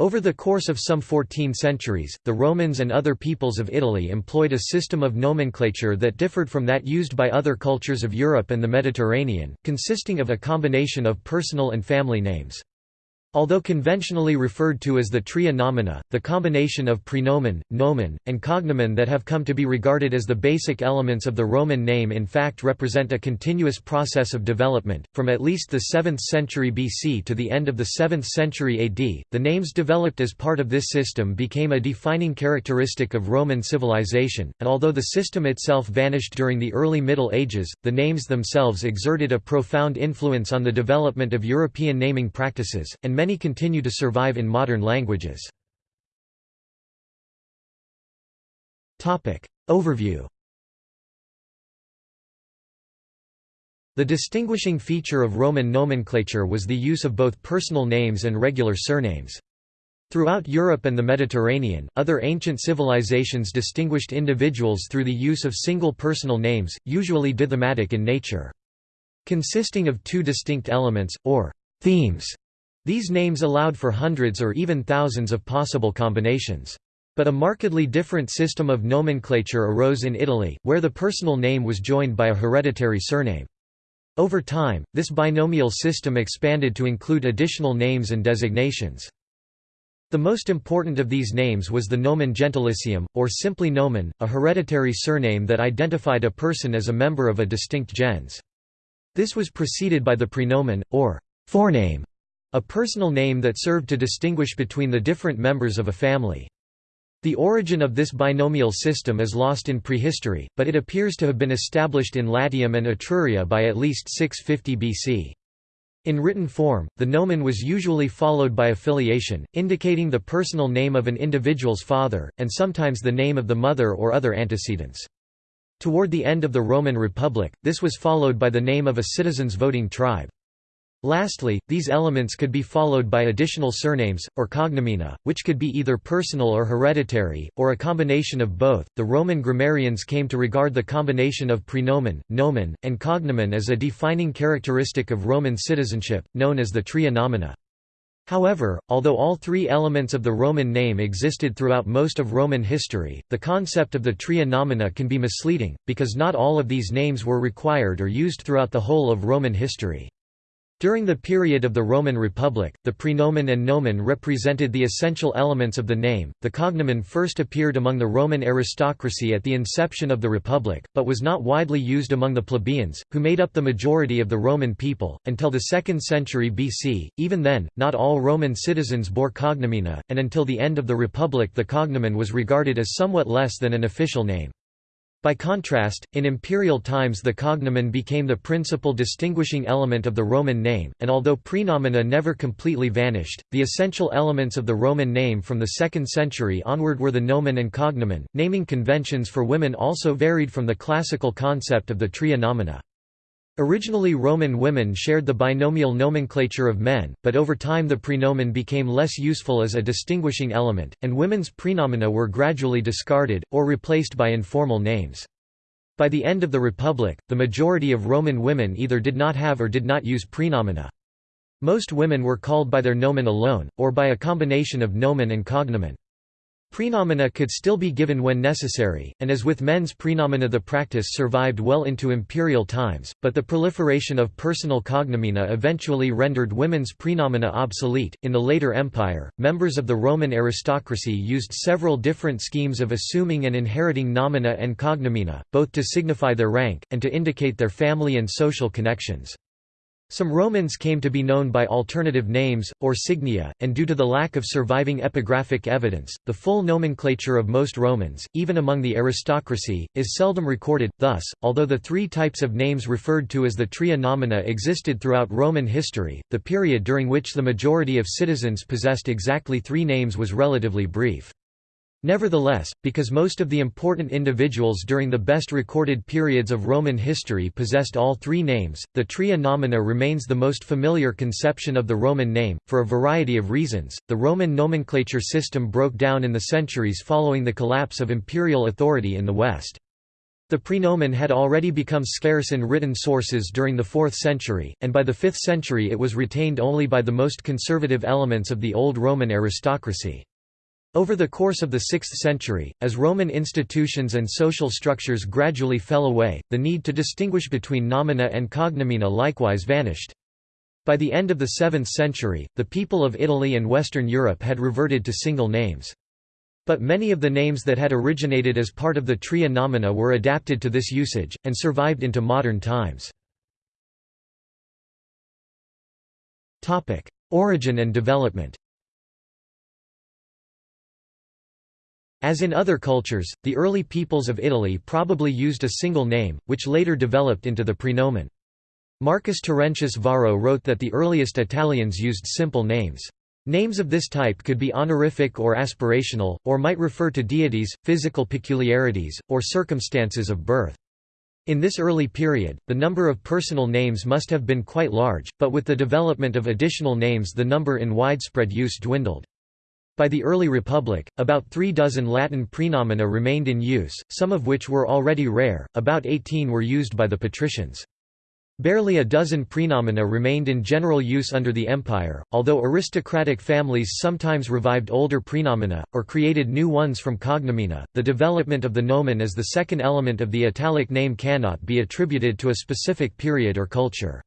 Over the course of some 14 centuries, the Romans and other peoples of Italy employed a system of nomenclature that differed from that used by other cultures of Europe and the Mediterranean, consisting of a combination of personal and family names. Although conventionally referred to as the tria nomina, the combination of prenomen, nomen, and cognomen that have come to be regarded as the basic elements of the Roman name in fact represent a continuous process of development. From at least the 7th century BC to the end of the 7th century AD, the names developed as part of this system became a defining characteristic of Roman civilization, and although the system itself vanished during the early Middle Ages, the names themselves exerted a profound influence on the development of European naming practices, and many continue to survive in modern languages. Overview The distinguishing feature of Roman nomenclature was the use of both personal names and regular surnames. Throughout Europe and the Mediterranean, other ancient civilizations distinguished individuals through the use of single personal names, usually dithematic in nature. Consisting of two distinct elements, or themes, these names allowed for hundreds or even thousands of possible combinations. But a markedly different system of nomenclature arose in Italy, where the personal name was joined by a hereditary surname. Over time, this binomial system expanded to include additional names and designations. The most important of these names was the nomen gentilicium, or simply nomen, a hereditary surname that identified a person as a member of a distinct gens. This was preceded by the prenomen, or forename, a personal name that served to distinguish between the different members of a family. The origin of this binomial system is lost in prehistory, but it appears to have been established in Latium and Etruria by at least 650 BC. In written form, the nomen was usually followed by affiliation, indicating the personal name of an individual's father, and sometimes the name of the mother or other antecedents. Toward the end of the Roman Republic, this was followed by the name of a citizen's voting tribe. Lastly, these elements could be followed by additional surnames, or cognomina, which could be either personal or hereditary, or a combination of both. The Roman grammarians came to regard the combination of prenomen, nomen, and cognomen as a defining characteristic of Roman citizenship, known as the tria nomina. However, although all three elements of the Roman name existed throughout most of Roman history, the concept of the tria nomina can be misleading, because not all of these names were required or used throughout the whole of Roman history. During the period of the Roman Republic, the prenomen and nomen represented the essential elements of the name. The cognomen first appeared among the Roman aristocracy at the inception of the Republic, but was not widely used among the plebeians, who made up the majority of the Roman people, until the 2nd century BC. Even then, not all Roman citizens bore cognomina, and until the end of the Republic the cognomen was regarded as somewhat less than an official name. By contrast, in imperial times the cognomen became the principal distinguishing element of the Roman name, and although prenomina never completely vanished, the essential elements of the Roman name from the 2nd century onward were the nomen and cognomen. Naming conventions for women also varied from the classical concept of the tria nomina. Originally Roman women shared the binomial nomenclature of men, but over time the prenomen became less useful as a distinguishing element, and women's prenomina were gradually discarded, or replaced by informal names. By the end of the Republic, the majority of Roman women either did not have or did not use prenomina. Most women were called by their nomen alone, or by a combination of nomen and cognomen. Prenomina could still be given when necessary, and as with men's prenomina the practice survived well into imperial times, but the proliferation of personal cognomina eventually rendered women's prenomina obsolete. In the later empire, members of the Roman aristocracy used several different schemes of assuming and inheriting nomina and cognomina, both to signify their rank, and to indicate their family and social connections. Some Romans came to be known by alternative names, or signia, and due to the lack of surviving epigraphic evidence, the full nomenclature of most Romans, even among the aristocracy, is seldom recorded. Thus, although the three types of names referred to as the tria nomina existed throughout Roman history, the period during which the majority of citizens possessed exactly three names was relatively brief. Nevertheless, because most of the important individuals during the best recorded periods of Roman history possessed all three names, the tria nomina remains the most familiar conception of the Roman name. For a variety of reasons, the Roman nomenclature system broke down in the centuries following the collapse of imperial authority in the West. The praenomen had already become scarce in written sources during the 4th century, and by the 5th century it was retained only by the most conservative elements of the old Roman aristocracy. Over the course of the 6th century, as Roman institutions and social structures gradually fell away, the need to distinguish between nomina and cognomina likewise vanished. By the end of the 7th century, the people of Italy and Western Europe had reverted to single names. But many of the names that had originated as part of the tria nomina were adapted to this usage, and survived into modern times. Origin and development As in other cultures, the early peoples of Italy probably used a single name, which later developed into the praenomen. Marcus Terentius Varro wrote that the earliest Italians used simple names. Names of this type could be honorific or aspirational, or might refer to deities, physical peculiarities, or circumstances of birth. In this early period, the number of personal names must have been quite large, but with the development of additional names the number in widespread use dwindled. By the early Republic, about three dozen Latin praenomina remained in use, some of which were already rare, about 18 were used by the patricians. Barely a dozen praenomina remained in general use under the empire, although aristocratic families sometimes revived older praenomina, or created new ones from cognomina. The development of the nomen as the second element of the Italic name cannot be attributed to a specific period or culture.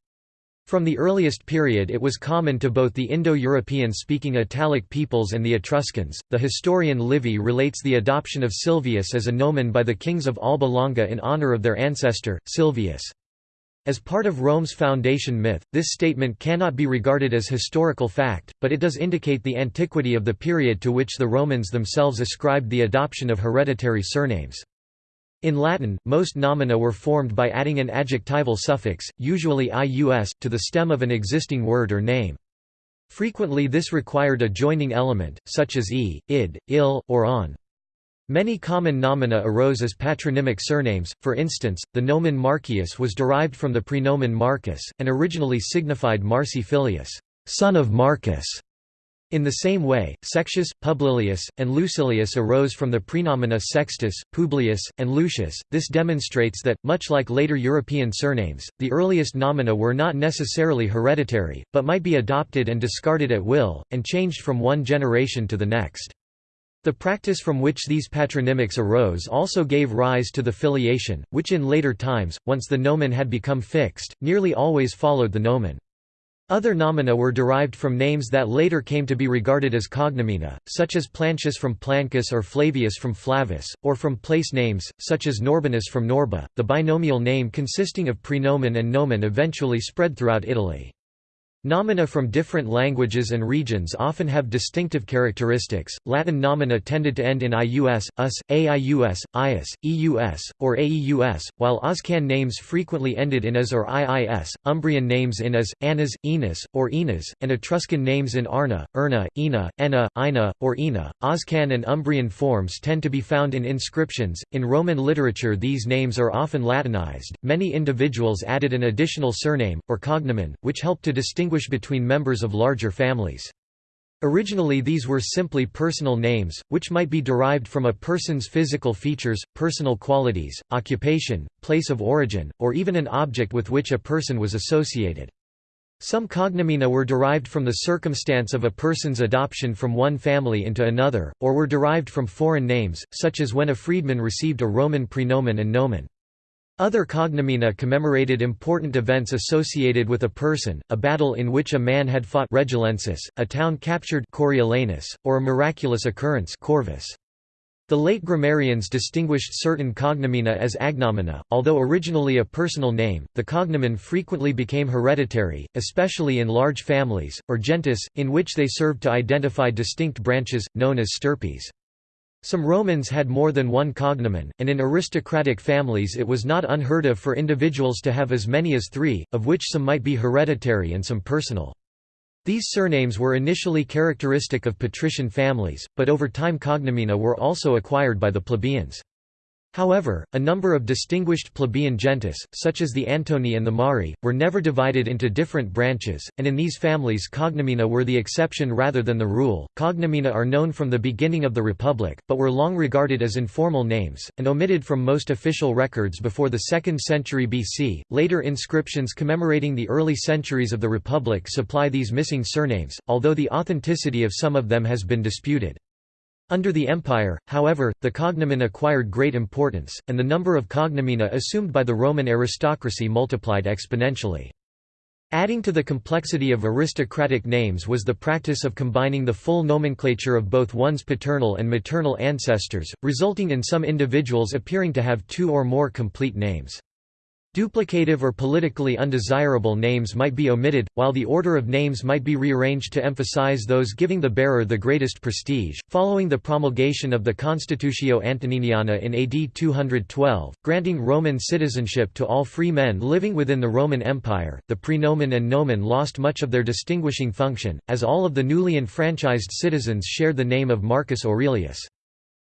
From the earliest period it was common to both the Indo-European speaking Italic peoples and the Etruscans. The historian Livy relates the adoption of Silvius as a nomen by the kings of Alba Longa in honor of their ancestor, Silvius. As part of Rome's foundation myth, this statement cannot be regarded as historical fact, but it does indicate the antiquity of the period to which the Romans themselves ascribed the adoption of hereditary surnames. In Latin, most nomina were formed by adding an adjectival suffix, usually ius, to the stem of an existing word or name. Frequently this required a joining element, such as e, id, il, or on. Many common nomina arose as patronymic surnames, for instance, the nomen Marcius was derived from the praenomen Marcus, and originally signified Marci filius son of Marcus". In the same way, Sextius, Publilius, and Lucilius arose from the praenomina Sextus, Publius, and Lucius. This demonstrates that, much like later European surnames, the earliest nomina were not necessarily hereditary, but might be adopted and discarded at will, and changed from one generation to the next. The practice from which these patronymics arose also gave rise to the filiation, which in later times, once the nomen had become fixed, nearly always followed the nomen. Other nomina were derived from names that later came to be regarded as cognomina, such as Plancius from Plancus or Flavius from Flavus, or from place names, such as Norbanus from Norba. The binomial name consisting of praenomen and nomen eventually spread throughout Italy. Nomina from different languages and regions often have distinctive characteristics. Latin nomina tended to end in ius, us, aius, ius, eus, or aeus, while Oscan names frequently ended in as or iis, Umbrian names in as, anas, enas, or enas, and Etruscan names in arna, erna, ena, ena, ina, or ina. Oscan and Umbrian forms tend to be found in inscriptions. In Roman literature, these names are often Latinized. Many individuals added an additional surname, or cognomen, which helped to distinguish distinguish between members of larger families. Originally these were simply personal names, which might be derived from a person's physical features, personal qualities, occupation, place of origin, or even an object with which a person was associated. Some cognomina were derived from the circumstance of a person's adoption from one family into another, or were derived from foreign names, such as when a freedman received a Roman praenomen and nomen. Other cognomina commemorated important events associated with a person, a battle in which a man had fought Regilensis, a town captured Coriolanus, or a miraculous occurrence Corvus. The late grammarians distinguished certain cognomina as agnomina. Although originally a personal name, the cognomen frequently became hereditary, especially in large families, or gentes, in which they served to identify distinct branches, known as stirpes. Some Romans had more than one cognomen, and in aristocratic families it was not unheard of for individuals to have as many as three, of which some might be hereditary and some personal. These surnames were initially characteristic of patrician families, but over time cognomina were also acquired by the plebeians. However, a number of distinguished plebeian gentes, such as the Antoni and the Mari, were never divided into different branches, and in these families cognomina were the exception rather than the rule. Cognomina are known from the beginning of the Republic, but were long regarded as informal names, and omitted from most official records before the 2nd century BC. Later inscriptions commemorating the early centuries of the Republic supply these missing surnames, although the authenticity of some of them has been disputed. Under the empire, however, the cognomen acquired great importance, and the number of cognomina assumed by the Roman aristocracy multiplied exponentially. Adding to the complexity of aristocratic names was the practice of combining the full nomenclature of both one's paternal and maternal ancestors, resulting in some individuals appearing to have two or more complete names. Duplicative or politically undesirable names might be omitted, while the order of names might be rearranged to emphasize those giving the bearer the greatest prestige. Following the promulgation of the Constitutio Antoniniana in AD 212, granting Roman citizenship to all free men living within the Roman Empire, the prenomen and nomen lost much of their distinguishing function, as all of the newly enfranchised citizens shared the name of Marcus Aurelius.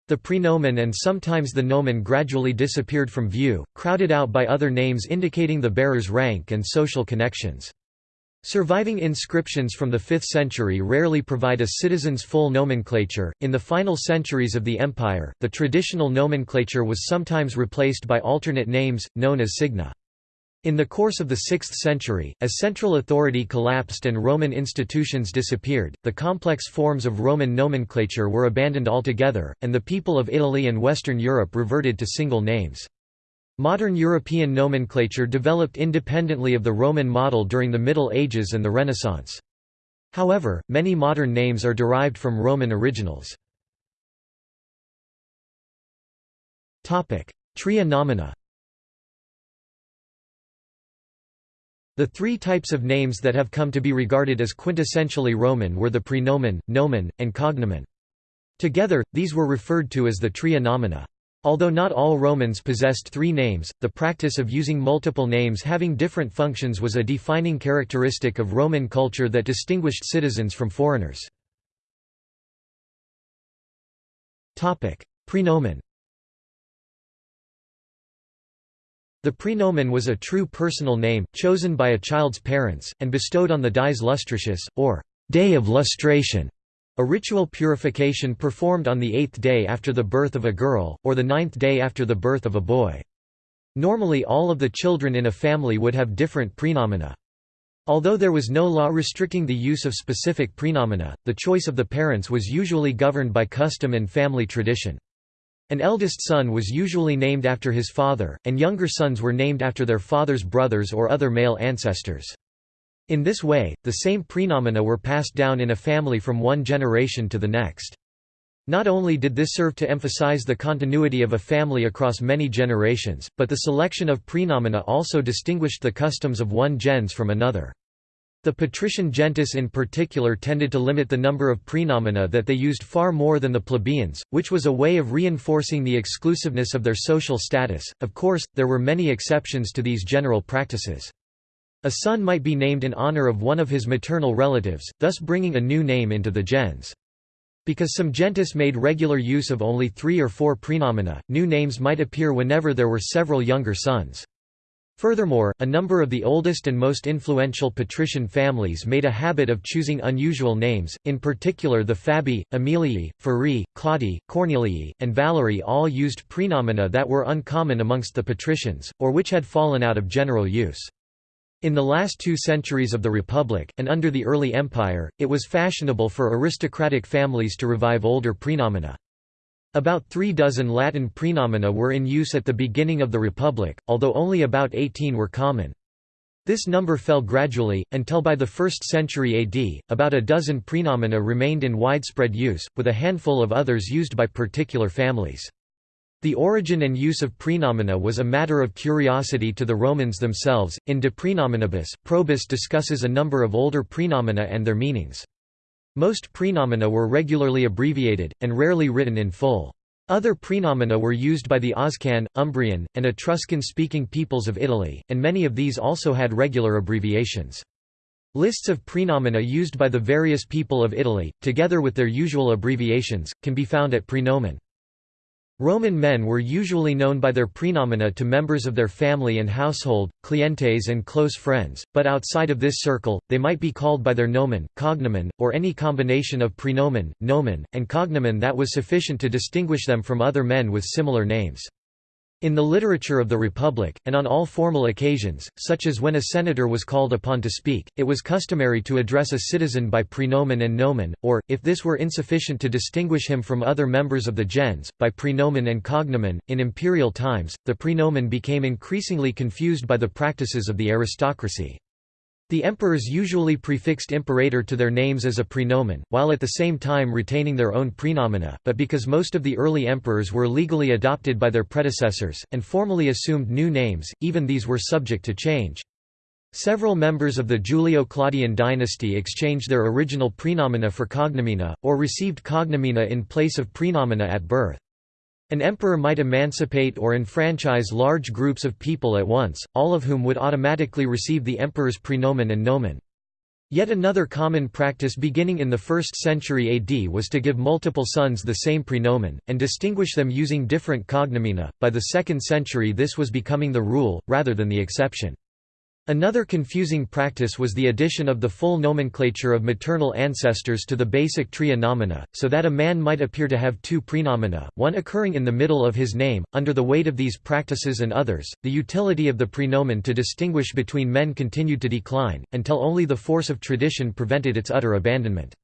The prenomen and sometimes the nomen gradually disappeared from view, crowded out by other names indicating the bearer's rank and social connections. Surviving inscriptions from the 5th century rarely provide a citizen's full nomenclature. In the final centuries of the empire, the traditional nomenclature was sometimes replaced by alternate names, known as signa. In the course of the 6th century, as central authority collapsed and Roman institutions disappeared, the complex forms of Roman nomenclature were abandoned altogether, and the people of Italy and Western Europe reverted to single names. Modern European nomenclature developed independently of the Roman model during the Middle Ages and the Renaissance. However, many modern names are derived from Roman originals. Tria nomina The three types of names that have come to be regarded as quintessentially Roman were the prenomen, nomen, and cognomen. Together, these were referred to as the tria nomina. Although not all Romans possessed three names, the practice of using multiple names having different functions was a defining characteristic of Roman culture that distinguished citizens from foreigners. Prenomen The prenomen was a true personal name, chosen by a child's parents, and bestowed on the dies lustricius, or day of lustration, a ritual purification performed on the eighth day after the birth of a girl, or the ninth day after the birth of a boy. Normally all of the children in a family would have different prenomina. Although there was no law restricting the use of specific prenomina, the choice of the parents was usually governed by custom and family tradition. An eldest son was usually named after his father, and younger sons were named after their father's brothers or other male ancestors. In this way, the same prenomina were passed down in a family from one generation to the next. Not only did this serve to emphasize the continuity of a family across many generations, but the selection of prenomina also distinguished the customs of one gens from another. The patrician gentes in particular tended to limit the number of prenomina that they used far more than the plebeians, which was a way of reinforcing the exclusiveness of their social status. Of course, there were many exceptions to these general practices. A son might be named in honor of one of his maternal relatives, thus bringing a new name into the gens. Because some gentes made regular use of only three or four prenomina, new names might appear whenever there were several younger sons. Furthermore, a number of the oldest and most influential patrician families made a habit of choosing unusual names, in particular the Fabii, Aemilii, Furi, Claudii, Cornelii, and Valerii all used prenomina that were uncommon amongst the patricians, or which had fallen out of general use. In the last two centuries of the Republic, and under the early Empire, it was fashionable for aristocratic families to revive older prenomina. About three dozen Latin prenomina were in use at the beginning of the Republic, although only about 18 were common. This number fell gradually, until by the 1st century AD, about a dozen prenomina remained in widespread use, with a handful of others used by particular families. The origin and use of prenomina was a matter of curiosity to the Romans themselves. In De Prenominibus, Probus discusses a number of older prenomina and their meanings. Most prenomina were regularly abbreviated, and rarely written in full. Other prenomina were used by the Oscan, Umbrian, and Etruscan-speaking peoples of Italy, and many of these also had regular abbreviations. Lists of prenomina used by the various people of Italy, together with their usual abbreviations, can be found at Prenomen. Roman men were usually known by their praenomina to members of their family and household, clientes and close friends, but outside of this circle, they might be called by their nomen, cognomen, or any combination of praenomen, nomen, and cognomen that was sufficient to distinguish them from other men with similar names. In the literature of the Republic, and on all formal occasions, such as when a senator was called upon to speak, it was customary to address a citizen by praenomen and nomen, or, if this were insufficient to distinguish him from other members of the gens, by praenomen and cognomen. In imperial times, the praenomen became increasingly confused by the practices of the aristocracy. The emperors usually prefixed imperator to their names as a praenomen, while at the same time retaining their own praenomina, but because most of the early emperors were legally adopted by their predecessors, and formally assumed new names, even these were subject to change. Several members of the Julio-Claudian dynasty exchanged their original praenomina for cognomina, or received cognomina in place of praenomina at birth. An emperor might emancipate or enfranchise large groups of people at once, all of whom would automatically receive the emperor's praenomen and nomen. Yet another common practice beginning in the 1st century AD was to give multiple sons the same praenomen, and distinguish them using different cognomina. By the 2nd century, this was becoming the rule, rather than the exception. Another confusing practice was the addition of the full nomenclature of maternal ancestors to the basic tria nomina, so that a man might appear to have two praenomina, one occurring in the middle of his name. Under the weight of these practices and others, the utility of the praenomen to distinguish between men continued to decline, until only the force of tradition prevented its utter abandonment.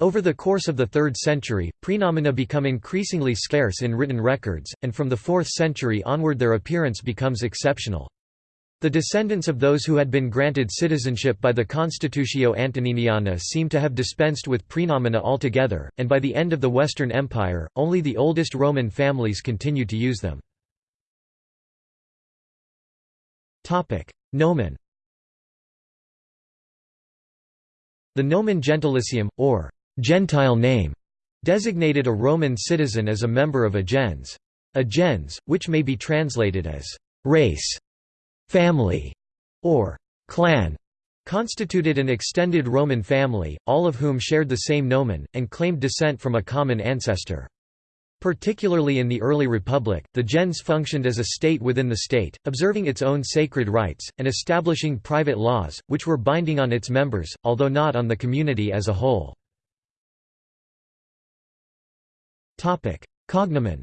Over the course of the 3rd century, praenomina become increasingly scarce in written records, and from the 4th century onward their appearance becomes exceptional. The descendants of those who had been granted citizenship by the Constitutio Antoniniana seem to have dispensed with praenomina altogether, and by the end of the Western Empire, only the oldest Roman families continued to use them. Nomen The nomen gentilicium, or «Gentile name», designated a Roman citizen as a member of a gens. A gens, which may be translated as «race», family, or clan, constituted an extended Roman family, all of whom shared the same nomen, and claimed descent from a common ancestor. Particularly in the early Republic, the gens functioned as a state within the state, observing its own sacred rites, and establishing private laws, which were binding on its members, although not on the community as a whole. Cognomen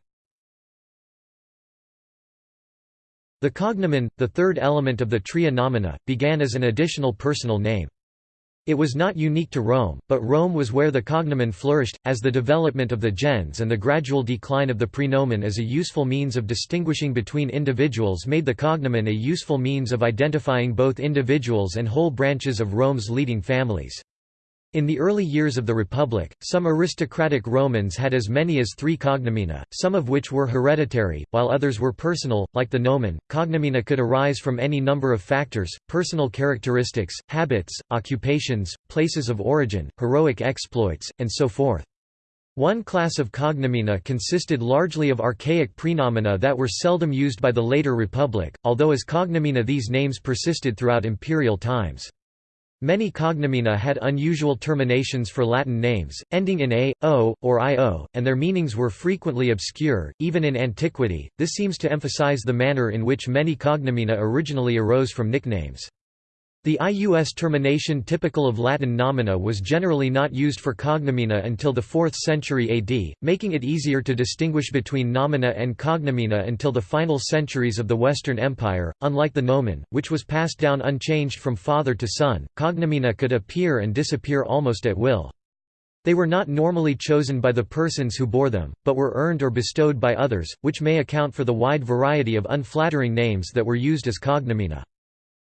The cognomen, the third element of the tria nomina, began as an additional personal name. It was not unique to Rome, but Rome was where the cognomen flourished, as the development of the gens and the gradual decline of the praenomen as a useful means of distinguishing between individuals made the cognomen a useful means of identifying both individuals and whole branches of Rome's leading families. In the early years of the Republic, some aristocratic Romans had as many as three cognomina, some of which were hereditary, while others were personal, like the nomen. Cognomina could arise from any number of factors personal characteristics, habits, occupations, places of origin, heroic exploits, and so forth. One class of cognomina consisted largely of archaic praenomina that were seldom used by the later Republic, although as cognomina these names persisted throughout imperial times. Many cognomina had unusual terminations for Latin names, ending in a, o, or io, and their meanings were frequently obscure, even in antiquity. This seems to emphasize the manner in which many cognomina originally arose from nicknames. The ius termination typical of Latin nomina was generally not used for cognomina until the 4th century AD, making it easier to distinguish between nomina and cognomina until the final centuries of the Western Empire. Unlike the nomen, which was passed down unchanged from father to son, cognomina could appear and disappear almost at will. They were not normally chosen by the persons who bore them, but were earned or bestowed by others, which may account for the wide variety of unflattering names that were used as cognomina.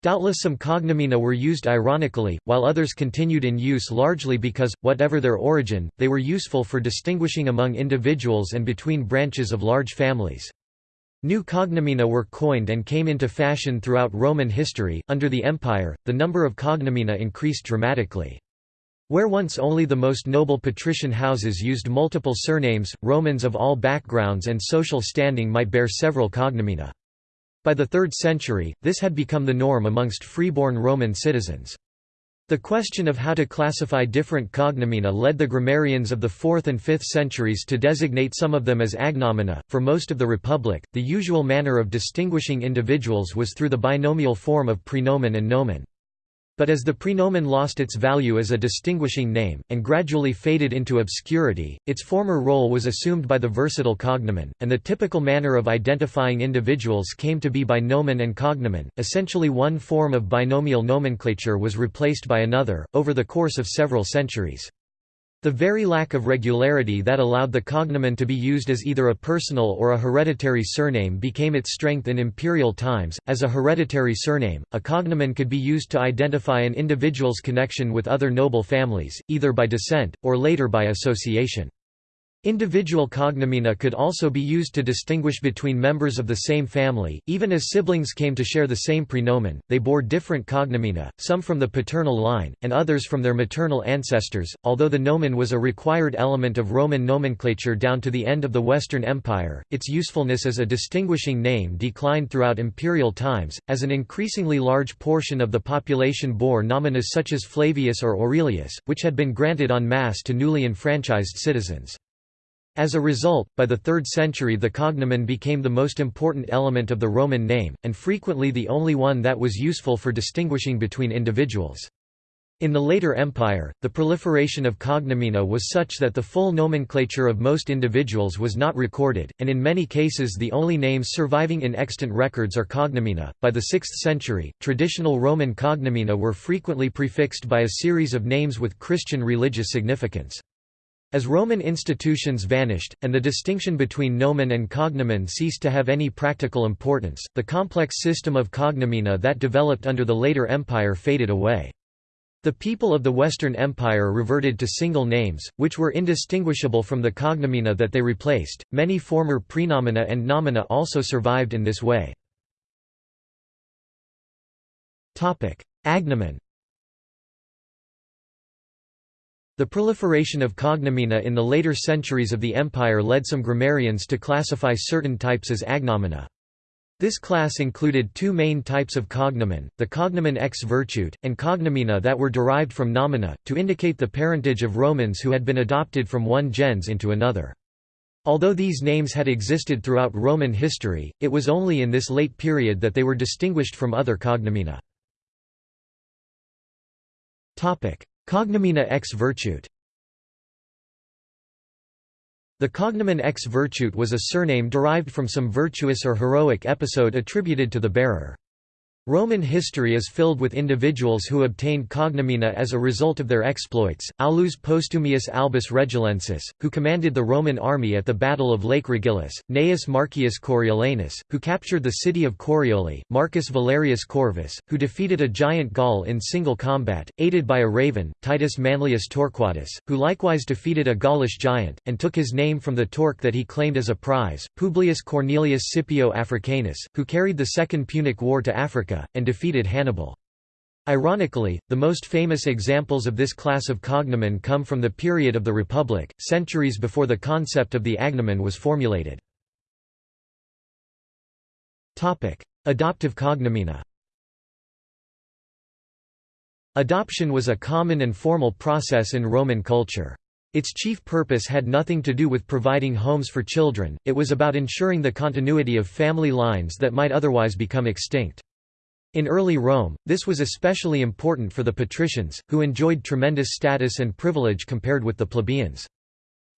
Doubtless some cognomina were used ironically, while others continued in use largely because, whatever their origin, they were useful for distinguishing among individuals and between branches of large families. New cognomina were coined and came into fashion throughout Roman history. Under the Empire, the number of cognomina increased dramatically. Where once only the most noble patrician houses used multiple surnames, Romans of all backgrounds and social standing might bear several cognomina. By the 3rd century, this had become the norm amongst freeborn Roman citizens. The question of how to classify different cognomina led the grammarians of the 4th and 5th centuries to designate some of them as agnomina. For most of the Republic, the usual manner of distinguishing individuals was through the binomial form of prenomen and nomen. But as the prenomen lost its value as a distinguishing name, and gradually faded into obscurity, its former role was assumed by the versatile cognomen, and the typical manner of identifying individuals came to be by nomen and cognomen. Essentially, one form of binomial nomenclature was replaced by another, over the course of several centuries. The very lack of regularity that allowed the cognomen to be used as either a personal or a hereditary surname became its strength in imperial times. As a hereditary surname, a cognomen could be used to identify an individual's connection with other noble families, either by descent, or later by association. Individual cognomina could also be used to distinguish between members of the same family, even as siblings came to share the same prenomen, they bore different cognomina, some from the paternal line, and others from their maternal ancestors. Although the nomen was a required element of Roman nomenclature down to the end of the Western Empire, its usefulness as a distinguishing name declined throughout imperial times, as an increasingly large portion of the population bore nomina such as Flavius or Aurelius, which had been granted en masse to newly enfranchised citizens. As a result, by the 3rd century the cognomen became the most important element of the Roman name, and frequently the only one that was useful for distinguishing between individuals. In the later empire, the proliferation of cognomina was such that the full nomenclature of most individuals was not recorded, and in many cases the only names surviving in extant records are cognomina. By the 6th century, traditional Roman cognomina were frequently prefixed by a series of names with Christian religious significance. As Roman institutions vanished, and the distinction between nomen and cognomen ceased to have any practical importance, the complex system of cognomina that developed under the later empire faded away. The people of the Western Empire reverted to single names, which were indistinguishable from the cognomina that they replaced. Many former prenomina and nomina also survived in this way. Agnomen The proliferation of cognomina in the later centuries of the empire led some grammarians to classify certain types as agnomina. This class included two main types of cognomen, the cognomen ex virtute, and cognomina that were derived from nomina, to indicate the parentage of Romans who had been adopted from one gens into another. Although these names had existed throughout Roman history, it was only in this late period that they were distinguished from other cognomina. Cognomina ex virtute The cognomen ex virtute was a surname derived from some virtuous or heroic episode attributed to the bearer. Roman history is filled with individuals who obtained cognomina as a result of their exploits. Aulus Postumius Albus Regilensis, who commanded the Roman army at the Battle of Lake Regillus, Gnaeus Marcius Coriolanus, who captured the city of Corioli, Marcus Valerius Corvus, who defeated a giant Gaul in single combat, aided by a raven, Titus Manlius Torquatus, who likewise defeated a Gaulish giant, and took his name from the torque that he claimed as a prize, Publius Cornelius Scipio Africanus, who carried the Second Punic War to Africa And defeated Hannibal. Ironically, the most famous examples of this class of cognomen come from the period of the Republic, centuries before the concept of the agnomen was formulated. Adoptive cognomina Adoption was a common and formal process in Roman culture. Its chief purpose had nothing to do with providing homes for children, it was about ensuring the continuity of family lines that might otherwise become extinct. In early Rome, this was especially important for the patricians, who enjoyed tremendous status and privilege compared with the plebeians.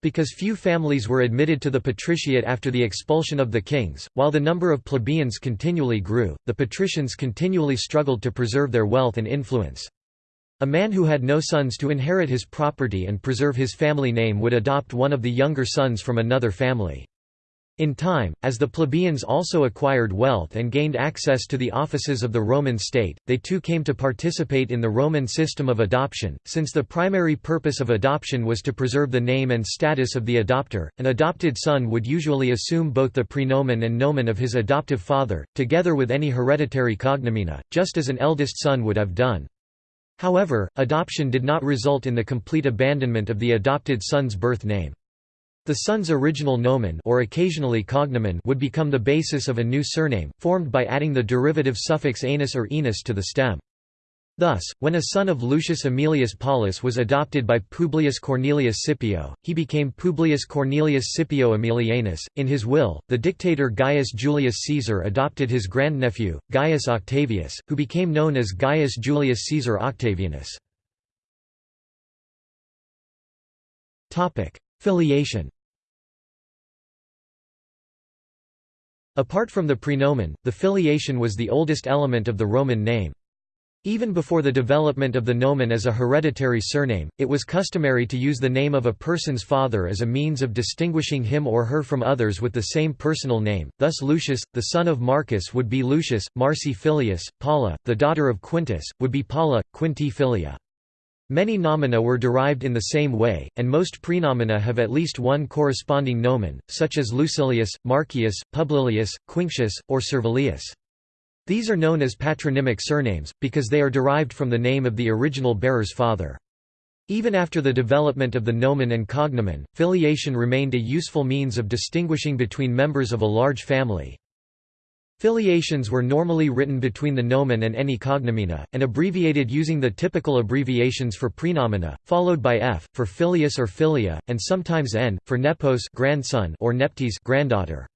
Because few families were admitted to the patriciate after the expulsion of the kings, while the number of plebeians continually grew, the patricians continually struggled to preserve their wealth and influence. A man who had no sons to inherit his property and preserve his family name would adopt one of the younger sons from another family. In time, as the plebeians also acquired wealth and gained access to the offices of the Roman state, they too came to participate in the Roman system of adoption. Since the primary purpose of adoption was to preserve the name and status of the adopter, an adopted son would usually assume both the prenomen and nomen of his adoptive father, together with any hereditary cognomina, just as an eldest son would have done. However, adoption did not result in the complete abandonment of the adopted son's birth name. The son's original nomen or occasionally cognomen would become the basis of a new surname, formed by adding the derivative suffix anus or enus to the stem. Thus, when a son of Lucius Aemilius Paulus was adopted by Publius Cornelius Scipio, he became Publius Cornelius Scipio Aemilianus. In his will, the dictator Gaius Julius Caesar adopted his grandnephew, Gaius Octavius, who became known as Gaius Julius Caesar Octavianus. Filiation Apart from the prenomen, the filiation was the oldest element of the Roman name. Even before the development of the nomen as a hereditary surname, it was customary to use the name of a person's father as a means of distinguishing him or her from others with the same personal name, thus Lucius, the son of Marcus would be Lucius, Marci Filius, Paula, the daughter of Quintus, would be Paula, Quinti Filia. Many nomina were derived in the same way, and most prenomina have at least one corresponding nomen, such as Lucilius, Marcius, Publilius, Quinctius, or Servilius. These are known as patronymic surnames, because they are derived from the name of the original bearer's father. Even after the development of the nomen and cognomen, filiation remained a useful means of distinguishing between members of a large family. Filiations were normally written between the nomen and any cognomina, and abbreviated using the typical abbreviations for prenomina, followed by f, for filius or filia, and sometimes n, for nepos grandson or neptes granddaughter.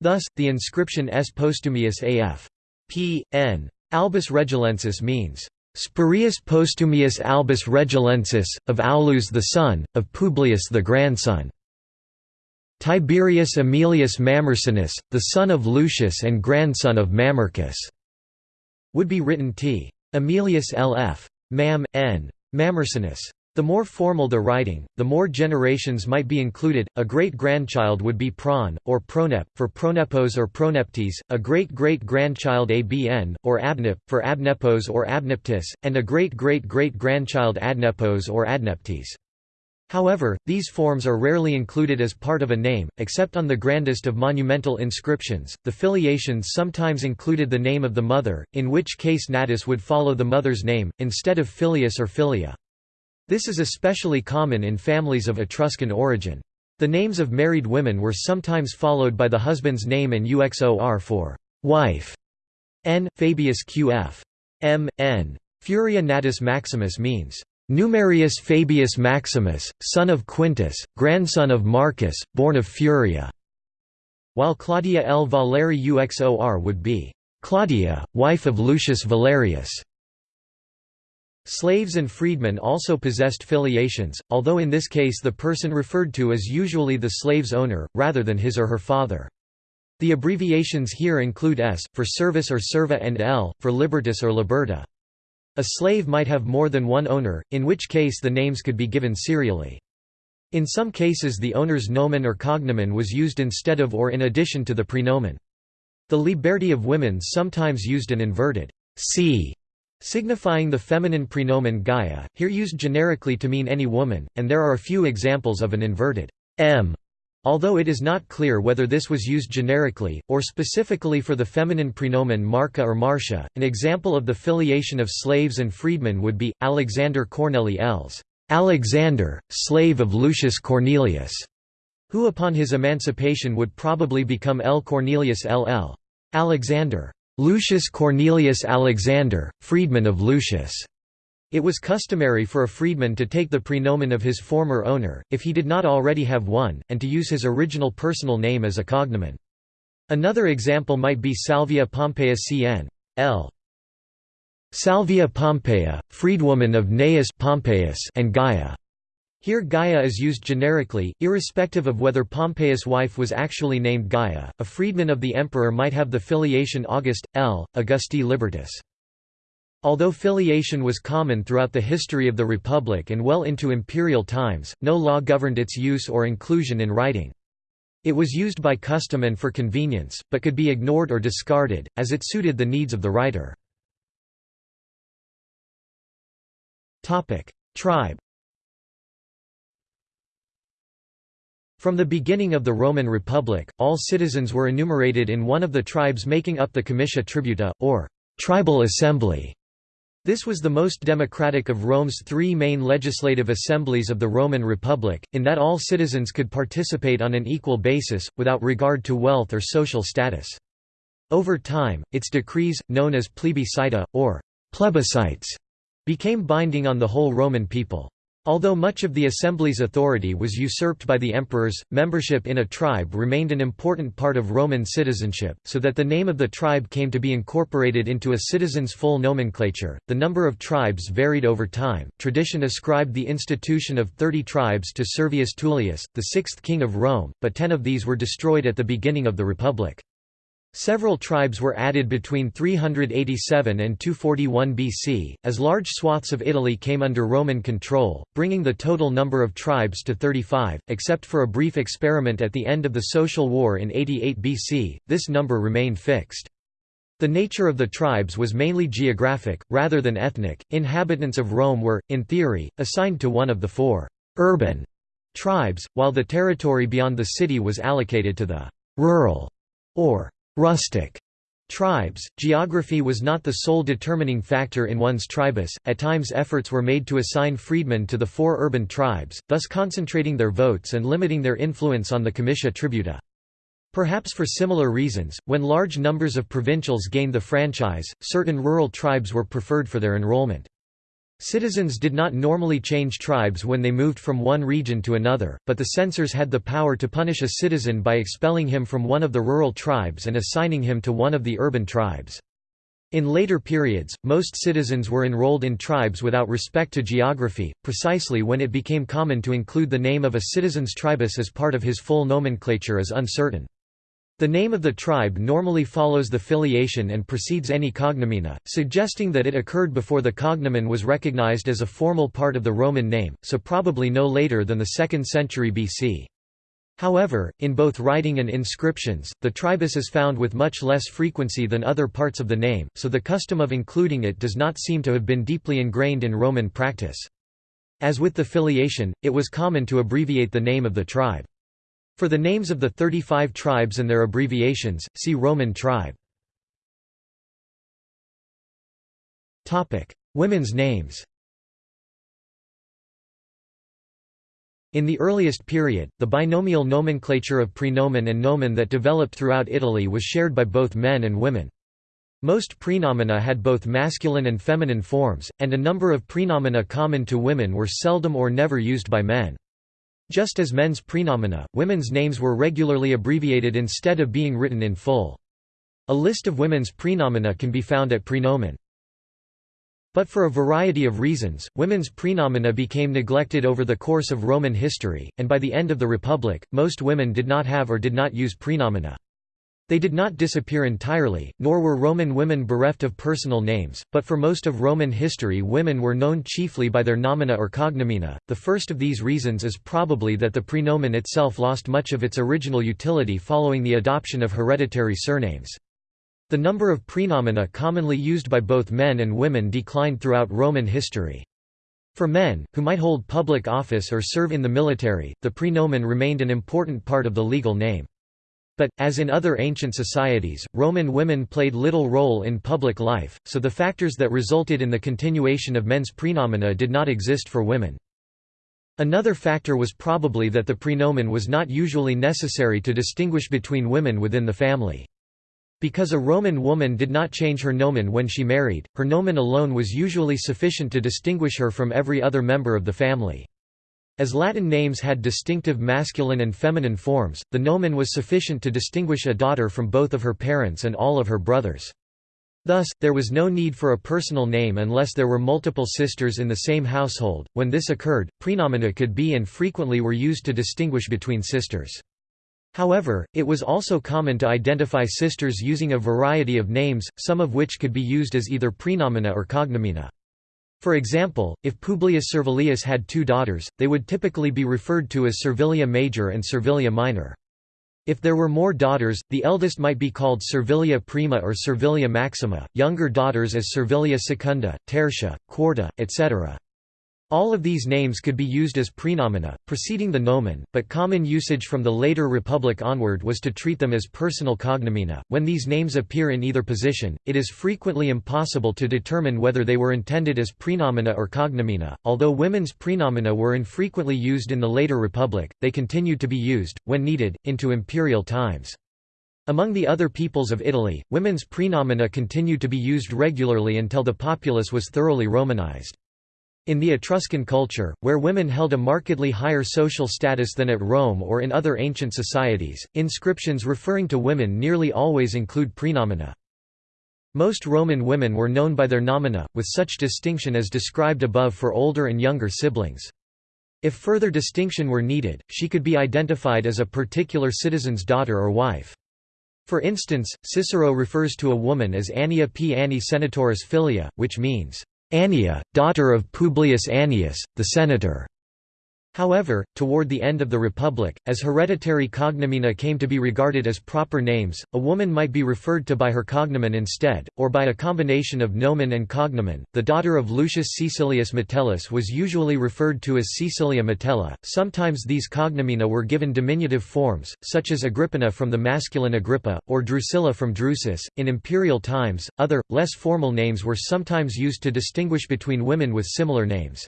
Thus, the inscription S. Postumius af. P. N. Albus Regilensis means, Spurius Postumius Albus Regilensis, of Aulus the son, of Publius the grandson. Tiberius Aemilius Mamercinus, the son of Lucius and grandson of Mamercus, would be written T. Aemilius L.F. Mam. N. Mamercinus. The more formal the writing, the more generations might be included. A great grandchild would be pron, or pronep, for pronepos or proneptes, a great great grandchild abn, or abnep, for abnepos or abneptis, and a great great great grandchild adnepos or adneptes. However, these forms are rarely included as part of a name, except on the grandest of monumental inscriptions. The filiations sometimes included the name of the mother, in which case natus would follow the mother's name, instead of filius or filia. This is especially common in families of Etruscan origin. The names of married women were sometimes followed by the husband's name and uxor for wife. N. Fabius qf. M. N. Furia natus maximus means Numerius Fabius Maximus, son of Quintus, grandson of Marcus, born of Furia, while Claudia L. Valeri Uxor would be Claudia, wife of Lucius Valerius. Slaves and freedmen also possessed filiations, although in this case the person referred to is usually the slave's owner, rather than his or her father. The abbreviations here include S, for servus or serva and L, for libertus or liberta. A slave might have more than one owner, in which case the names could be given serially. In some cases the owner's nomen or cognomen was used instead of or in addition to the prenomen. The liberti of women sometimes used an inverted c signifying the feminine prenomen Gaia, here used generically to mean any woman, and there are a few examples of an inverted m, although it is not clear whether this was used generically, or specifically for the feminine prenomen Marca or Marcia. An example of the filiation of slaves and freedmen would be, Alexander Corneli Els, Alexander, slave of Lucius Cornelius, who upon his emancipation would probably become L. Cornelius LL. Alexander. Lucius Cornelius Alexander, freedman of Lucius. It was customary for a freedman to take the prenomen of his former owner, if he did not already have one, and to use his original personal name as a cognomen. Another example might be Salvia Pompeia cn. L. Salvia Pompeia, freedwoman of Gnaeus Pompeius and Gaia. Here Gaia is used generically, irrespective of whether Pompeius' wife was actually named Gaia. A freedman of the emperor might have the filiation August, L. Augusti Libertus. Although filiation was common throughout the history of the Republic and well into imperial times, no law governed its use or inclusion in writing. It was used by custom and for convenience, but could be ignored or discarded, as it suited the needs of the writer. Tribe From the beginning of the Roman Republic, all citizens were enumerated in one of the tribes making up the comitia tributa, or tribal assembly. This was the most democratic of Rome's three main legislative assemblies of the Roman Republic, in that all citizens could participate on an equal basis, without regard to wealth or social status. Over time, its decrees, known as plebiscita, or plebiscites, became binding on the whole Roman people. Although much of the assembly's authority was usurped by the emperors, membership in a tribe remained an important part of Roman citizenship, so that the name of the tribe came to be incorporated into a citizen's full nomenclature. The number of tribes varied over time. Tradition ascribed the institution of 30 tribes to Servius Tullius, the sixth king of Rome, but ten of these were destroyed at the beginning of the Republic. Several tribes were added between 387 and 241 BC, as large swaths of Italy came under Roman control, bringing the total number of tribes to 35, except for a brief experiment at the end of the Social War in 88 BC, this number remained fixed. The nature of the tribes was mainly geographic, rather than ethnic. Inhabitants of Rome were, in theory, assigned to one of the four urban tribes, while the territory beyond the city was allocated to the rural or rustic tribes. Geography was not the sole determining factor in one's tribus, at times efforts were made to assign freedmen to the four urban tribes, thus concentrating their votes and limiting their influence on the comitia tributa. Perhaps for similar reasons, when large numbers of provincials gained the franchise, certain rural tribes were preferred for their enrollment. Citizens did not normally change tribes when they moved from one region to another, but the censors had the power to punish a citizen by expelling him from one of the rural tribes and assigning him to one of the urban tribes. In later periods, most citizens were enrolled in tribes without respect to geography, precisely when it became common to include the name of a citizen's tribus as part of his full nomenclature is uncertain. The name of the tribe normally follows the filiation and precedes any cognomina, suggesting that it occurred before the cognomen was recognized as a formal part of the Roman name, so probably no later than the 2nd century BC. However, in both writing and inscriptions, the tribus is found with much less frequency than other parts of the name, so the custom of including it does not seem to have been deeply ingrained in Roman practice. As with the filiation, it was common to abbreviate the name of the tribe. For the names of the 35 tribes and their abbreviations, see Roman tribe. Topic: Women's names In the earliest period, the binomial nomenclature of praenomen and nomen that developed throughout Italy was shared by both men and women. Most praenomina had both masculine and feminine forms, and a number of praenomina common to women were seldom or never used by men. Just as men's praenomina, women's names were regularly abbreviated instead of being written in full. A list of women's praenomina can be found at praenomen. But for a variety of reasons, women's praenomina became neglected over the course of Roman history, and by the end of the Republic, most women did not have or did not use praenomina. They did not disappear entirely, nor were Roman women bereft of personal names, but for most of Roman history women were known chiefly by their nomina or cognomina. The first of these reasons is probably that the praenomen itself lost much of its original utility following the adoption of hereditary surnames. The number of praenomina commonly used by both men and women declined throughout Roman history. For men, who might hold public office or serve in the military, the praenomen remained an important part of the legal name. But, as in other ancient societies, Roman women played little role in public life, so the factors that resulted in the continuation of men's praenomina did not exist for women. Another factor was probably that the praenomen was not usually necessary to distinguish between women within the family. Because a Roman woman did not change her nomen when she married, her nomen alone was usually sufficient to distinguish her from every other member of the family. As Latin names had distinctive masculine and feminine forms, the nomen was sufficient to distinguish a daughter from both of her parents and all of her brothers. Thus, there was no need for a personal name unless there were multiple sisters in the same household. When this occurred, praenomina could be and frequently were used to distinguish between sisters. However, it was also common to identify sisters using a variety of names, some of which could be used as either praenomina or cognomina. For example, if Publius Servilius had two daughters, they would typically be referred to as Servilia Major and Servilia Minor. If there were more daughters, the eldest might be called Servilia Prima or Servilia Maxima, younger daughters as Servilia Secunda, Tertia, Quarta, etc. All of these names could be used as praenomina, preceding the nomen, but common usage from the later Republic onward was to treat them as personal cognomina. When these names appear in either position, it is frequently impossible to determine whether they were intended as praenomina or cognomina. Although women's praenomina were infrequently used in the later Republic, they continued to be used, when needed, into imperial times. Among the other peoples of Italy, women's praenomina continued to be used regularly until the populace was thoroughly Romanized. In the Etruscan culture, where women held a markedly higher social status than at Rome or in other ancient societies, inscriptions referring to women nearly always include praenomina. Most Roman women were known by their nomina, with such distinction as described above for older and younger siblings. If further distinction were needed, she could be identified as a particular citizen's daughter or wife. For instance, Cicero refers to a woman as Annia p. Anni Senatoris Filia, which means, Annia, daughter of Publius Annius, the senator. However, toward the end of the Republic, as hereditary cognomina came to be regarded as proper names, a woman might be referred to by her cognomen instead, or by a combination of nomen and cognomen. The daughter of Lucius Caecilius Metellus was usually referred to as Caecilia Metella. Sometimes these cognomina were given diminutive forms, such as Agrippina from the masculine Agrippa, or Drusilla from Drusus. In imperial times, other, less formal names were sometimes used to distinguish between women with similar names.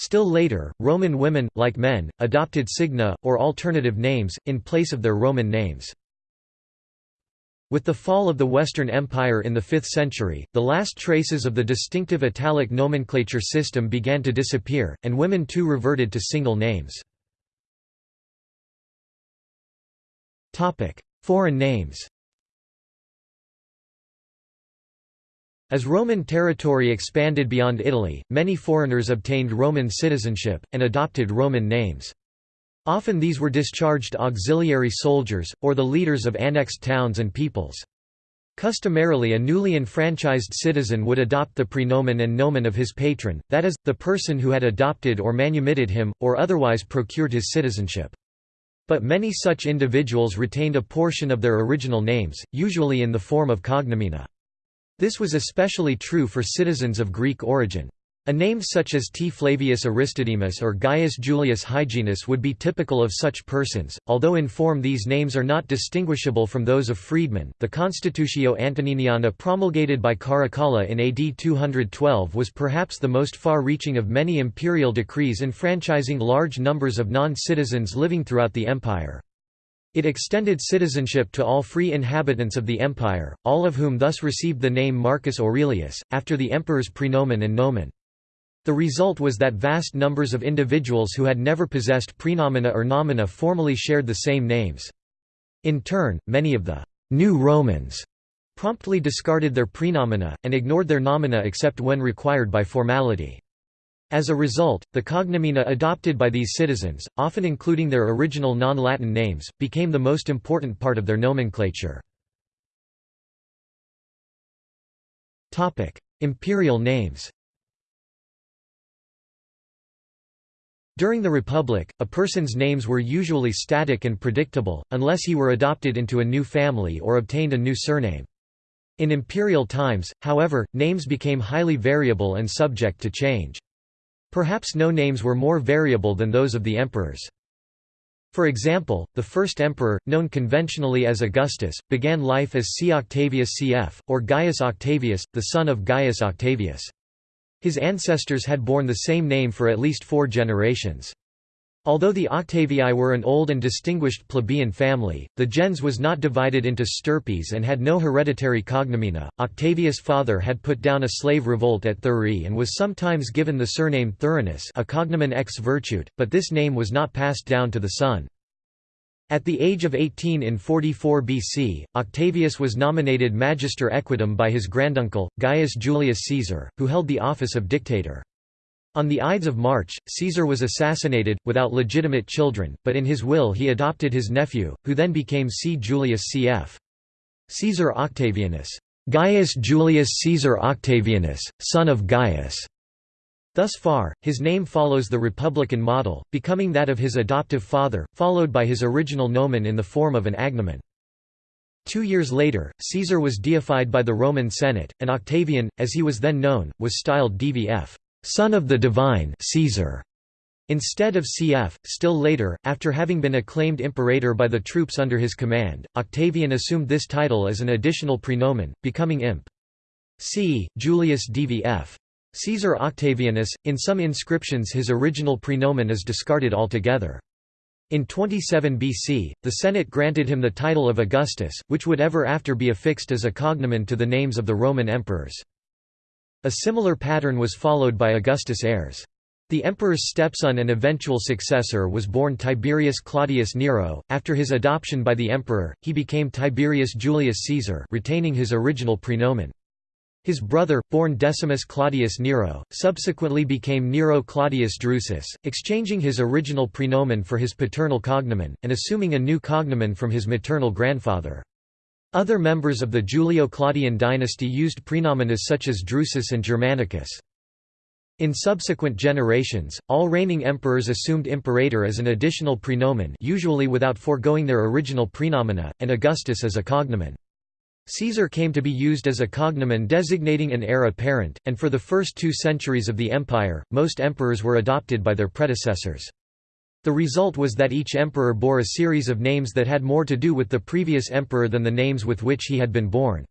Still later, Roman women, like men, adopted signa, or alternative names, in place of their Roman names. With the fall of the Western Empire in the 5th century, the last traces of the distinctive Italic nomenclature system began to disappear, and women too reverted to single names. Foreign names As Roman territory expanded beyond Italy, many foreigners obtained Roman citizenship, and adopted Roman names. Often these were discharged auxiliary soldiers, or the leaders of annexed towns and peoples. Customarily a newly enfranchised citizen would adopt the praenomen and nomen of his patron, that is, the person who had adopted or manumitted him, or otherwise procured his citizenship. But many such individuals retained a portion of their original names, usually in the form of cognomina. This was especially true for citizens of Greek origin. A name such as T. Flavius Aristodemus or Gaius Julius Hyginus would be typical of such persons, although in form these names are not distinguishable from those of freedmen. The Constitutio Antoniniana promulgated by Caracalla in AD 212 was perhaps the most far reaching of many imperial decrees enfranchising large numbers of non citizens living throughout the empire. It extended citizenship to all free inhabitants of the empire, all of whom thus received the name Marcus Aurelius, after the emperor's praenomen and nomen. The result was that vast numbers of individuals who had never possessed praenomina or nomina formally shared the same names. In turn, many of the «new Romans» promptly discarded their praenomina, and ignored their nomina except when required by formality. As a result, the cognomina adopted by these citizens, often including their original non-Latin names, became the most important part of their nomenclature. Imperial names During the Republic, a person's names were usually static and predictable, unless he were adopted into a new family or obtained a new surname. In imperial times, however, names became highly variable and subject to change. Perhaps no names were more variable than those of the emperors. For example, the first emperor, known conventionally as Augustus, began life as C. Octavius cf., or Gaius Octavius, the son of Gaius Octavius. His ancestors had borne the same name for at least four generations. Although the Octavii were an old and distinguished plebeian family, the gens was not divided into stirpes and had no hereditary cognomina. Octavius' father had put down a slave revolt at Thurii and was sometimes given the surname Thurinus, a cognomen ex virtute, but this name was not passed down to the son. At the age of 18 in 44 BC, Octavius was nominated magister equitum by his granduncle, Gaius Julius Caesar, who held the office of dictator. On the Ides of March, Caesar was assassinated, without legitimate children, but in his will he adopted his nephew, who then became C. Julius cf. Caesar Octavianus. Gaius Julius Caesar Octavianus, son of Gaius. Thus far, his name follows the republican model, becoming that of his adoptive father, followed by his original nomen in the form of an agnomen. Two years later, Caesar was deified by the Roman Senate, and Octavian, as he was then known, was styled Dvf son of the divine Caesar. Instead of cf. Still later, after having been acclaimed imperator by the troops under his command, Octavian assumed this title as an additional praenomen, becoming imp. c. Julius Dvf. Caesar Octavianus. In some inscriptions his original praenomen is discarded altogether. In 27 BC, the Senate granted him the title of Augustus, which would ever after be affixed as a cognomen to the names of the Roman emperors. A similar pattern was followed by Augustus' heirs. The emperor's stepson and eventual successor was born Tiberius Claudius Nero. After his adoption by the emperor, he became Tiberius Julius Caesar, retaining his original praenomen. His brother, born Decimus Claudius Nero, subsequently became Nero Claudius Drusus, exchanging his original praenomen for his paternal cognomen, and assuming a new cognomen from his maternal grandfather. Other members of the Julio-Claudian dynasty used praenomina such as Drusus and Germanicus. In subsequent generations, all reigning emperors assumed imperator as an additional praenomen usually without foregoing their original praenomina, and Augustus as a cognomen. Caesar came to be used as a cognomen designating an heir apparent, and for the first two centuries of the empire, most emperors were adopted by their predecessors. The result was that each emperor bore a series of names that had more to do with the previous emperor than the names with which he had been born.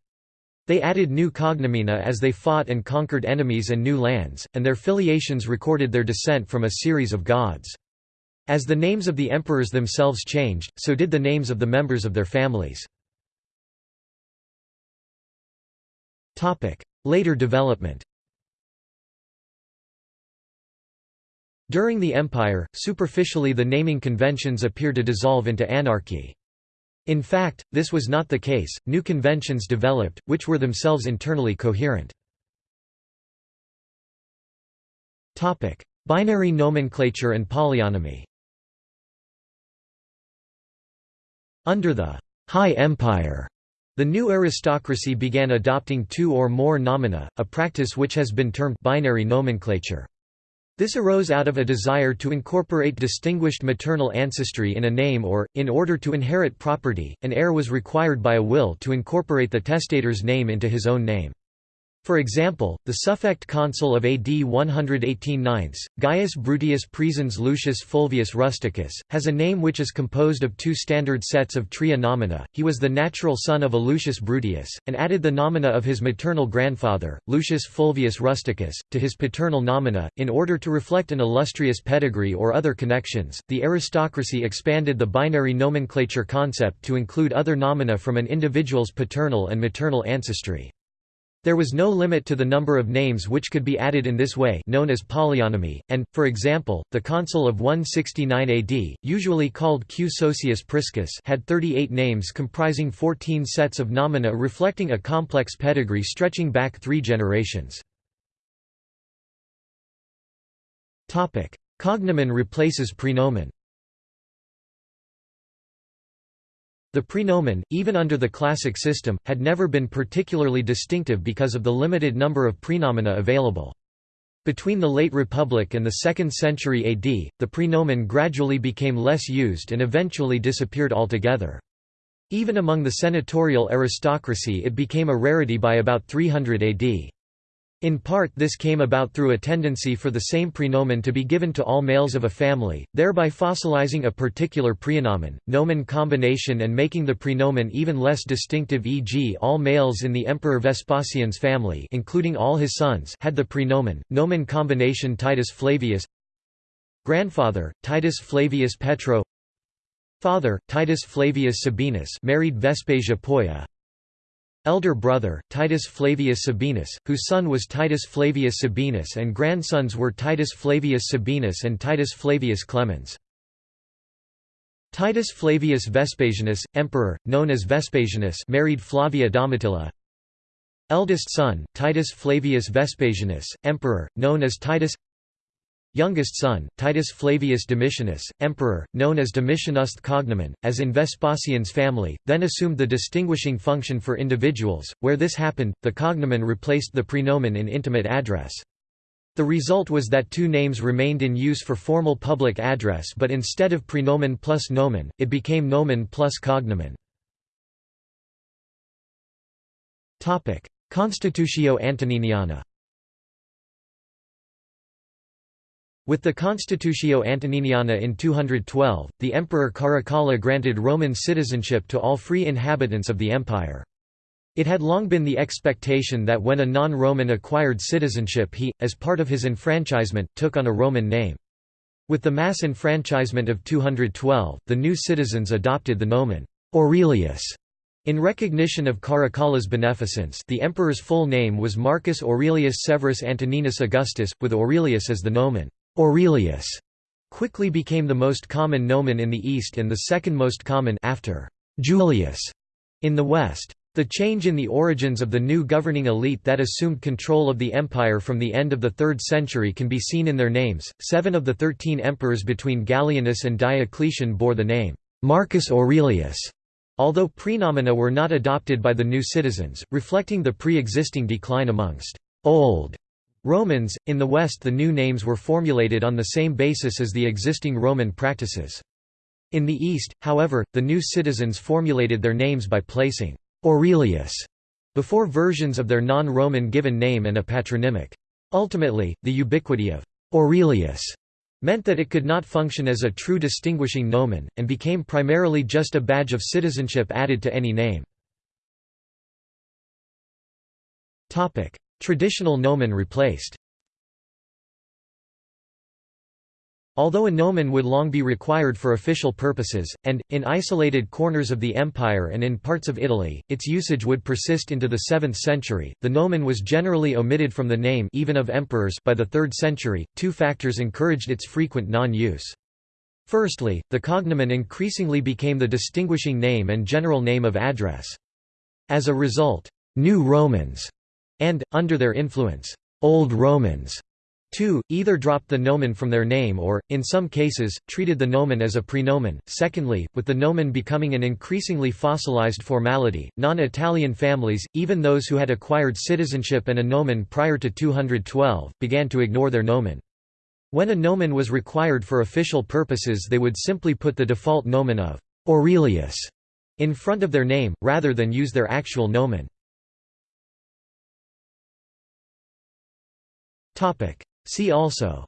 They added new cognomina as they fought and conquered enemies and new lands, and their filiations recorded their descent from a series of gods. As the names of the emperors themselves changed, so did the names of the members of their families. Later development During the Empire, superficially the naming conventions appear to dissolve into anarchy. In fact, this was not the case, new conventions developed, which were themselves internally coherent. Binary nomenclature and polyonymy Under the High Empire the new aristocracy began adopting two or more nomina, a practice which has been termed binary nomenclature. This arose out of a desire to incorporate distinguished maternal ancestry in a name or, in order to inherit property, an heir was required by a will to incorporate the testator's name into his own name. For example, the suffect consul of AD 118 Gaius Bruttius Praesens Lucius Fulvius Rusticus, has a name which is composed of two standard sets of tria nomina. He was the natural son of a Lucius Bruttius, and added the nomina of his maternal grandfather, Lucius Fulvius Rusticus, to his paternal nomina, in order to reflect an illustrious pedigree or other connections. The aristocracy expanded the binary nomenclature concept to include other nomina from an individual's paternal and maternal ancestry. There was no limit to the number of names which could be added in this way known as polyonymy, and, for example, the consul of 169 AD, usually called Q. Sosius Priscus had 38 names comprising 14 sets of nomina reflecting a complex pedigree stretching back three generations. Cognomen replaces praenomen The praenomen, even under the classic system, had never been particularly distinctive because of the limited number of praenomina available. Between the late Republic and the 2nd century AD, the praenomen gradually became less used and eventually disappeared altogether. Even among the senatorial aristocracy it became a rarity by about 300 AD. In part this came about through a tendency for the same praenomen to be given to all males of a family, thereby fossilizing a particular praenomen, nomen combination and making the praenomen even less distinctive e.g. all males in the Emperor Vespasian's family including all his sons had the praenomen, nomen combination Titus Flavius. Grandfather, Titus Flavius Petro. Father, Titus Flavius Sabinus married Vespasia Polla elder brother, Titus Flavius Sabinus, whose son was Titus Flavius Sabinus and grandsons were Titus Flavius Sabinus and Titus Flavius Clemens. Titus Flavius Vespasianus, emperor, known as Vespasianus married Flavia Domitilla. Eldest son, Titus Flavius Vespasianus, emperor, known as Titus Youngest son, Titus Flavius Domitianus, emperor, known as Domitianus cognomen, as in Vespasian's family, then assumed the distinguishing function for individuals. Where this happened, the cognomen replaced the praenomen in intimate address. The result was that two names remained in use for formal public address but instead of praenomen plus nomen, it became nomen plus cognomen. Constitutio Antoniniana With the Constitutio Antoniniana in 212, the Emperor Caracalla granted Roman citizenship to all free inhabitants of the empire. It had long been the expectation that when a non-Roman acquired citizenship he, as part of his enfranchisement, took on a Roman name. With the mass enfranchisement of 212, the new citizens adopted the nomen Aurelius in recognition of Caracalla's beneficence the emperor's full name was Marcus Aurelius Severus Antoninus Augustus, with Aurelius as the nomen Aurelius quickly became the most common nomen in the East and the second most common after Julius in the West. The change in the origins of the new governing elite that assumed control of the empire from the end of the 3rd century can be seen in their names. Seven of the thirteen emperors between Gallienus and Diocletian bore the name Marcus Aurelius, although praenomina were not adopted by the new citizens, reflecting the pre-existing decline amongst old Romans. In the West, the new names were formulated on the same basis as the existing Roman practices. In the East, however, the new citizens formulated their names by placing Aurelius before versions of their non-Roman given name and a patronymic. Ultimately, the ubiquity of Aurelius meant that it could not function as a true distinguishing nomen, and became primarily just a badge of citizenship added to any name. Traditional nomen replaced Although a nomen would long be required for official purposes, and, in isolated corners of the empire and in parts of Italy, its usage would persist into the 7th century, the nomen was generally omitted from the name even of emperors by the 3rd century. Two factors encouraged its frequent non-use. Firstly, the cognomen increasingly became the distinguishing name and general name of address. As a result, New Romans, and, under their influence, Old Romans 2. Either dropped the nomen from their name or, in some cases, treated the nomen as a prenomen. Secondly, with the nomen becoming an increasingly fossilized formality, non-Italian families, even those who had acquired citizenship and a nomen prior to 212, began to ignore their nomen. When a nomen was required for official purposes they would simply put the default nomen of Aurelius in front of their name, rather than use their actual nomen. See also.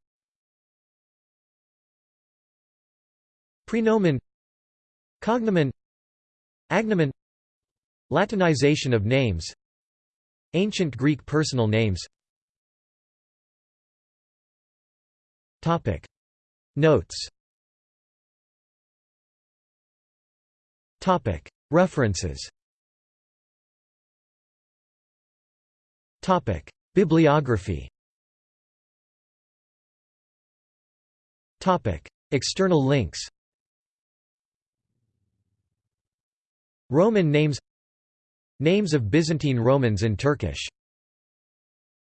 Prenomen. Cognomen. Agnomen. Latinization of names. Ancient Greek personal names. Topic. Notes. Topic. References. Topic. Bibliography External links Roman names Names of Byzantine Romans in Turkish